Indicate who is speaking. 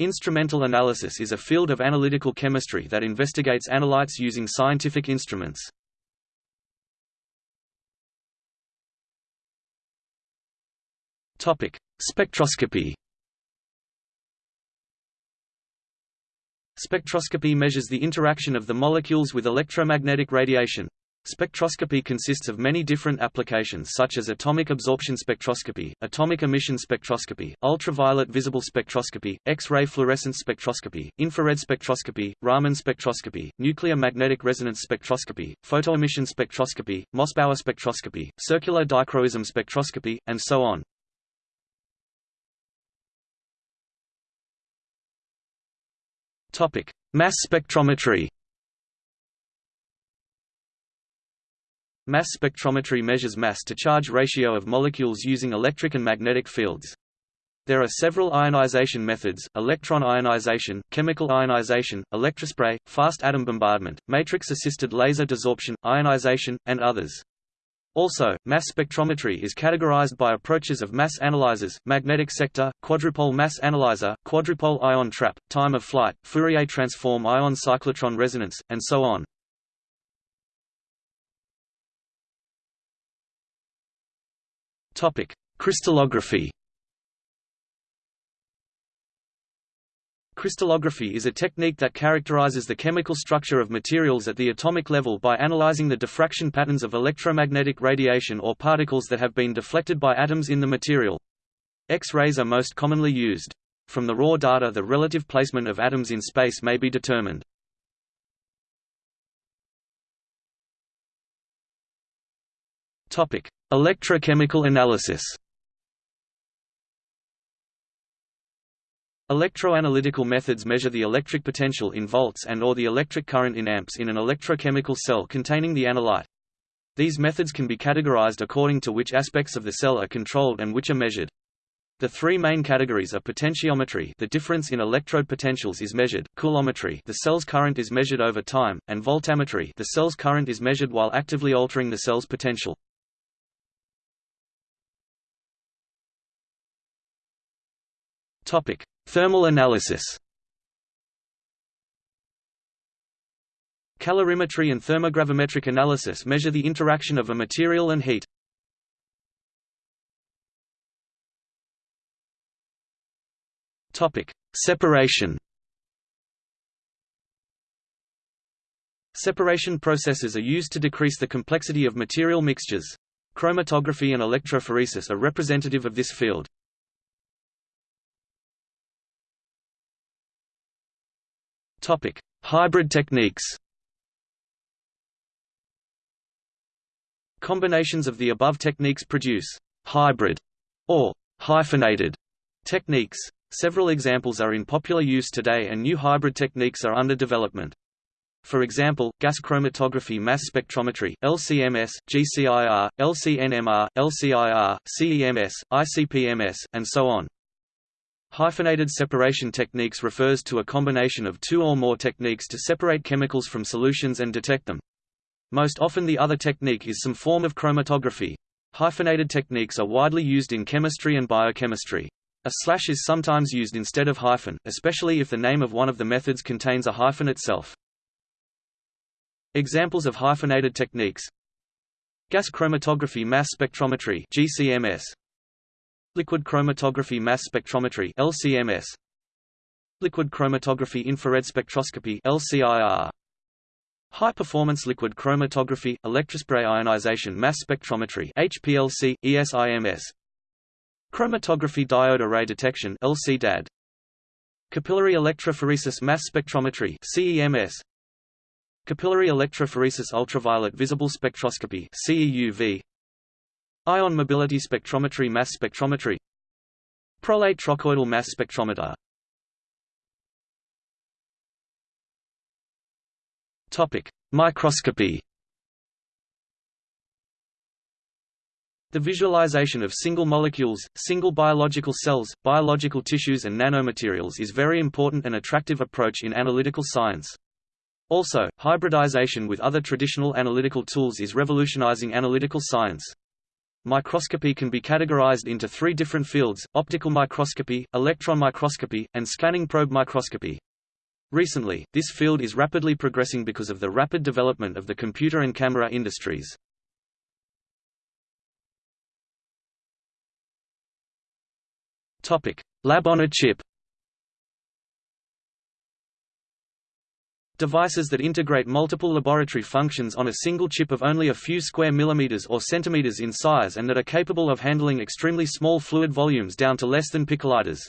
Speaker 1: Instrumental analysis is a field of analytical chemistry that investigates analytes using scientific instruments. Topic: Spectroscopy. Spectroscopy measures the interaction of the molecules with electromagnetic radiation. Spectroscopy consists of many different applications such as atomic absorption spectroscopy, atomic emission spectroscopy, ultraviolet visible spectroscopy, X-ray fluorescence spectroscopy, infrared spectroscopy, Raman spectroscopy, nuclear magnetic resonance spectroscopy, photoemission spectroscopy, Mossbauer spectroscopy, circular dichroism spectroscopy, and so on. Mass spectrometry Mass spectrometry measures mass-to-charge ratio of molecules using electric and magnetic fields. There are several ionization methods, electron ionization, chemical ionization, electrospray, fast atom bombardment, matrix-assisted laser desorption, ionization, and others. Also, mass spectrometry is categorized by approaches of mass analyzers, magnetic sector, quadrupole mass analyzer, quadrupole ion trap, time of flight, Fourier transform ion cyclotron resonance, and so on. Topic: Crystallography. Crystallography is a technique that characterizes the chemical structure of materials at the atomic level by analyzing the diffraction patterns of electromagnetic radiation or particles that have been deflected by atoms in the material. X-rays are most commonly used. From the raw data the relative placement of atoms in space may be determined. Topic: Electrochemical analysis. Electroanalytical methods measure the electric potential in volts and or the electric current in amps in an electrochemical cell containing the analyte. These methods can be categorized according to which aspects of the cell are controlled and which are measured. The three main categories are potentiometry the difference in electrode potentials is measured, coulometry the cell's current is measured over time, and voltammetry the cell's current is measured while actively altering the cell's potential. Topic: Thermal analysis. Calorimetry and thermogravimetric analysis measure the interaction of a material and heat. Topic: Separation. Separation processes are used to decrease the complexity of material mixtures. Chromatography and electrophoresis are representative of this field. Topic: Hybrid techniques. Combinations of the above techniques produce hybrid or hyphenated techniques. Several examples are in popular use today and new hybrid techniques are under development. For example, gas chromatography mass spectrometry LCMS, GCIR, LCNMR, LCIR, CEMS, ICP-MS, and so on. Hyphenated separation techniques refers to a combination of two or more techniques to separate chemicals from solutions and detect them. Most often the other technique is some form of chromatography. Hyphenated techniques are widely used in chemistry and biochemistry. A slash is sometimes used instead of hyphen, especially if the name of one of the methods contains a hyphen itself. Examples of hyphenated techniques Gas chromatography mass spectrometry GCMS Liquid chromatography mass spectrometry LCMS Liquid chromatography infrared spectroscopy LCIR High performance liquid chromatography electrospray ionization mass spectrometry HPLC ESIMS Chromatography diode array detection LCDAD Capillary electrophoresis mass spectrometry CEMS Capillary electrophoresis ultraviolet visible spectroscopy CEUV Ion mobility spectrometry mass spectrometry Prolate trochoidal mass spectrometer Topic: Microscopy. The visualization of single molecules, single biological cells, biological tissues and nanomaterials is very important and attractive approach in analytical science. Also, hybridization with other traditional analytical tools is revolutionizing analytical science. Microscopy can be categorized into three different fields, optical microscopy, electron microscopy, and scanning probe microscopy. Recently, this field is rapidly progressing because of the rapid development of the computer and camera industries. Lab on a chip Devices that integrate multiple laboratory functions on a single chip of only a few square millimeters or centimeters in size and that are capable of handling extremely small fluid volumes down to less than picoliters.